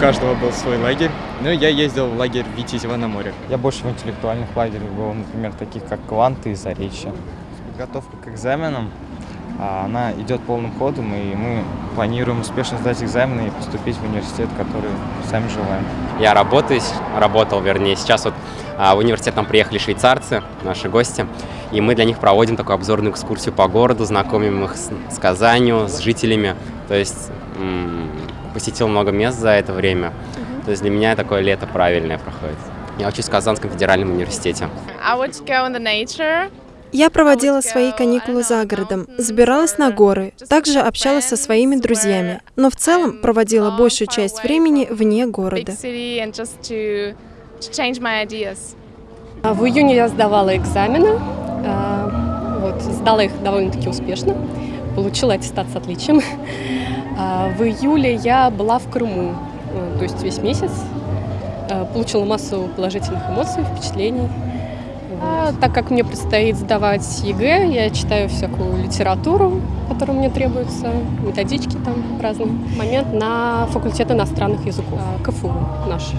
каждого был свой лагерь. Ну, я ездил в лагерь Витязева на море. Я больше в интеллектуальных лагерях был, например, таких как Кванты и Заречье. Подготовка к экзаменам, а, она идет полным ходом, и мы планируем успешно сдать экзамены и поступить в университет, который сами желаем. Я работаю, работал, вернее, сейчас вот а, в университет нам приехали швейцарцы, наши гости, и мы для них проводим такую обзорную экскурсию по городу, знакомим их с, с Казанью, с жителями, то есть посетил много мест за это время, то есть для меня такое лето правильное проходит. Я учусь в Казанском федеральном университете. Я проводила свои каникулы за городом, забиралась на горы, также общалась со своими друзьями, но в целом проводила большую часть времени вне города. А В июне я сдавала экзамены, а, вот, сдала их довольно-таки успешно, получила аттестат с отличием. А В июле я была в Крыму, э, то есть весь месяц, э, получила массу положительных эмоций, впечатлений. А так как мне предстоит сдавать ЕГЭ, я читаю всякую литературу, которая мне требуется, методички там разные. Момент на факультет иностранных языков, а, КФУ наш.